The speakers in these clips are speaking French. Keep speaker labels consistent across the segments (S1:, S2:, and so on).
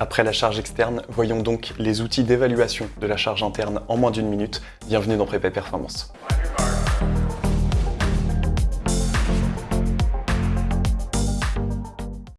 S1: Après la charge externe, voyons donc les outils d'évaluation de la charge interne en moins d'une minute. Bienvenue dans Prépa Performance.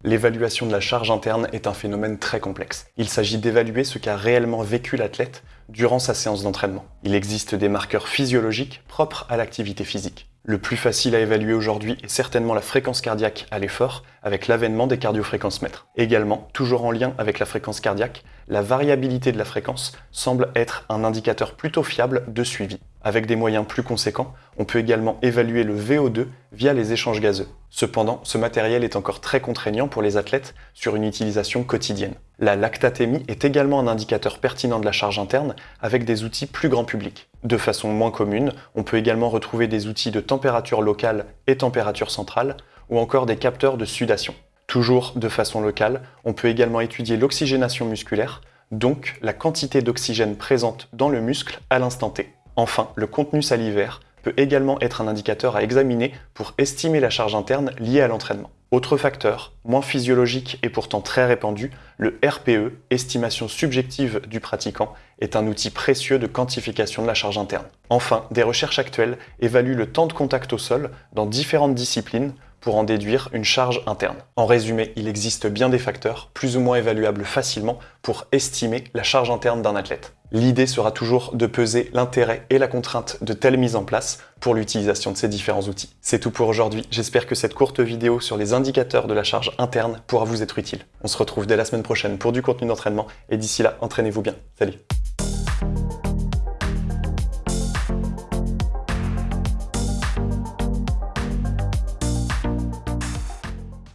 S1: L'évaluation de la charge interne est un phénomène très complexe. Il s'agit d'évaluer ce qu'a réellement vécu l'athlète durant sa séance d'entraînement. Il existe des marqueurs physiologiques propres à l'activité physique. Le plus facile à évaluer aujourd'hui est certainement la fréquence cardiaque à l'effort avec l'avènement des cardiofréquencemètres. Également, toujours en lien avec la fréquence cardiaque, la variabilité de la fréquence semble être un indicateur plutôt fiable de suivi. Avec des moyens plus conséquents, on peut également évaluer le VO2 via les échanges gazeux. Cependant, ce matériel est encore très contraignant pour les athlètes sur une utilisation quotidienne. La lactatémie est également un indicateur pertinent de la charge interne avec des outils plus grand public. De façon moins commune, on peut également retrouver des outils de température locale et température centrale, ou encore des capteurs de sudation. Toujours de façon locale, on peut également étudier l'oxygénation musculaire, donc la quantité d'oxygène présente dans le muscle à l'instant T. Enfin, le contenu salivaire peut également être un indicateur à examiner pour estimer la charge interne liée à l'entraînement. Autre facteur, moins physiologique et pourtant très répandu, le RPE, estimation subjective du pratiquant, est un outil précieux de quantification de la charge interne. Enfin, des recherches actuelles évaluent le temps de contact au sol dans différentes disciplines pour en déduire une charge interne. En résumé, il existe bien des facteurs, plus ou moins évaluables facilement, pour estimer la charge interne d'un athlète. L'idée sera toujours de peser l'intérêt et la contrainte de telle mise en place pour l'utilisation de ces différents outils. C'est tout pour aujourd'hui, j'espère que cette courte vidéo sur les indicateurs de la charge interne pourra vous être utile. On se retrouve dès la semaine prochaine pour du contenu d'entraînement, et d'ici là, entraînez-vous bien. Salut